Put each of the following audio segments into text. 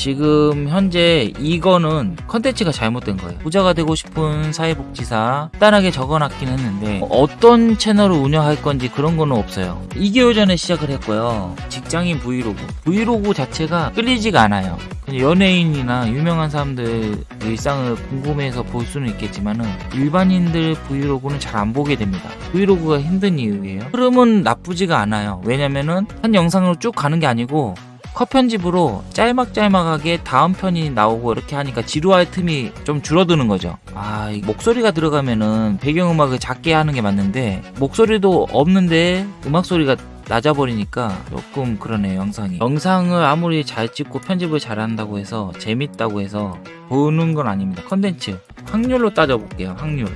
지금 현재 이거는 컨텐츠가 잘못된 거예요. 부자가 되고 싶은 사회복지사 간단하게 적어놨긴 했는데 어떤 채널을 운영할 건지 그런 거는 없어요. 2개월 전에 시작을 했고요. 직장인 브이로그. 브이로그 자체가 끌리지가 않아요. 연예인이나 유명한 사람들 일상을 궁금해서 볼 수는 있겠지만은 일반인들 브이로그는 잘 안 보게 됩니다. 브이로그가 힘든 이유예요. 흐름은 나쁘지가 않아요. 왜냐면은 한 영상으로 쭉 가는 게 아니고 컷 편집으로 짤막짤막하게 다음 편이 나오고 이렇게 하니까 지루할 틈이 좀 줄어드는 거죠. 아, 이 목소리가 들어가면은 배경음악을 작게 하는 게 맞는데 목소리도 없는데 음악 소리가 낮아버리니까 조금 그러네요 영상이. 영상을 아무리 잘 찍고 편집을 잘한다고 해서 재밌다고 해서 보는 건 아닙니다. 컨텐츠. 확률로 따져볼게요 확률.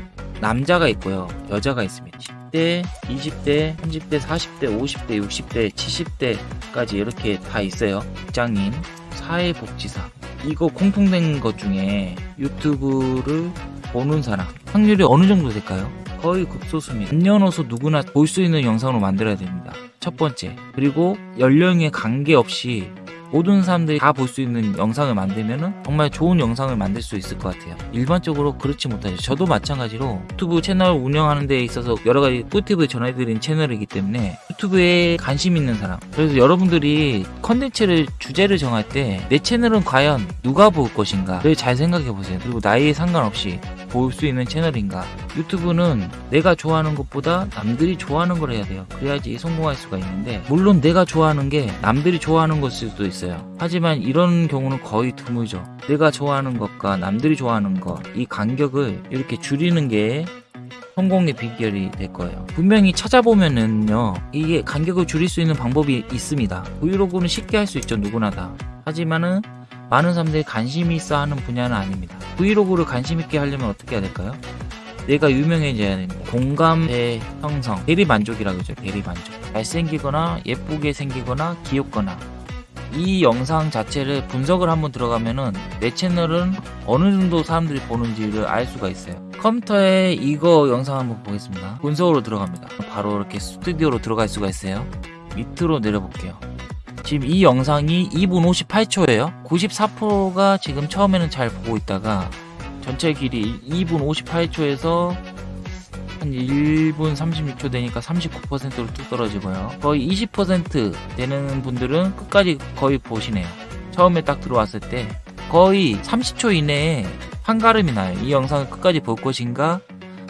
남자가 있고요 여자가 있습니다 10대 20대 30대 40대 50대 60대 70대까지 이렇게 다 있어요 직장인 사회복지사 이거 공통된 것 중에 유튜브를 보는 사람 확률이 어느 정도 될까요? 거의 극소수입니다. 남녀노소 누구나 볼 수 있는 영상으로 만들어야 됩니다. 첫 번째. 그리고 연령에 관계없이 모든 사람들이 다 볼 수 있는 영상을 만들면 정말 좋은 영상을 만들 수 있을 것 같아요. 일반적으로 그렇지 못하죠. 저도 마찬가지로 유튜브 채널 운영하는 데 있어서 여러 가지 꿀팁을 전해드린 채널이기 때문에 유튜브에 관심 있는 사람 그래서 여러분들이 컨텐츠를 주제를 정할 때 내 채널은 과연 누가 볼 것인가를 잘 생각해 보세요. 그리고 나이에 상관없이 볼 수 있는 채널인가 유튜브는 내가 좋아하는 것보다 남들이 좋아하는 걸 해야 돼요. 그래야지 성공할 수가 있는데 물론 내가 좋아하는 게 남들이 좋아하는 것일 수도 있어요. 하지만 이런 경우는 거의 드물죠. 내가 좋아하는 것과 남들이 좋아하는 것 이 간격을 이렇게 줄이는 게 성공의 비결이 될 거예요. 분명히 찾아보면은요, 이게 간격을 줄일 수 있는 방법이 있습니다. 브이로그는 쉽게 할 수 있죠, 누구나 다. 하지만은 많은 사람들이 관심이 있어 하는 분야는 아닙니다. 브이로그를 관심 있게 하려면 어떻게 해야 될까요? 내가 유명해져야. 공감대 형성, 대리 만족이라 그러죠. 대리 만족. 잘생기거나 예쁘게 생기거나 귀엽거나 이 영상 자체를 분석을 한번 들어가면은 내 채널은 어느 정도 사람들이 보는지를 알 수가 있어요. 컴퓨터에 이거 영상 한번 보겠습니다. 분석으로 들어갑니다. 바로 이렇게 스튜디오로 들어갈 수가 있어요. 밑으로 내려볼게요. 지금 이 영상이 2분 58초예요. 94%가 지금 처음에는 잘 보고 있다가 전체 길이 2분 58초에서 한 1분 36초 되니까 39%로 뚝 떨어지고요. 거의 20% 되는 분들은 끝까지 거의 보시네요. 처음에 딱 들어왔을 때 거의 30초 이내에 한가름이 나요. 이 영상을 끝까지 볼 것인가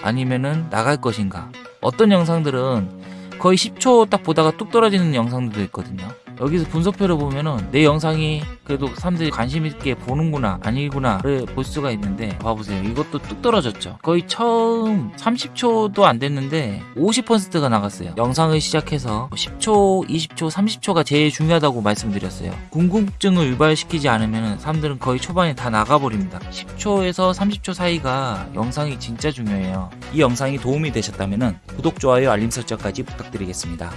아니면은 나갈 것인가. 어떤 영상들은 거의 10초 딱 보다가 뚝 떨어지는 영상들도 있거든요. 여기서 분석표를 보면은 내 영상이 그래도 사람들이 관심 있게 보는구나 아니구나를 볼 수가 있는데 봐보세요. 이것도 뚝 떨어졌죠. 거의 처음 30초도 안 됐는데 50%가 나갔어요. 영상을 시작해서 10초 20초 30초가 제일 중요하다고 말씀드렸어요. 궁금증을 유발시키지 않으면 사람들은 거의 초반에 다 나가버립니다. 10초에서 30초 사이가 영상이 진짜 중요해요. 이 영상이 도움이 되셨다면 구독 좋아요 알림 설정까지 부탁드리겠습니다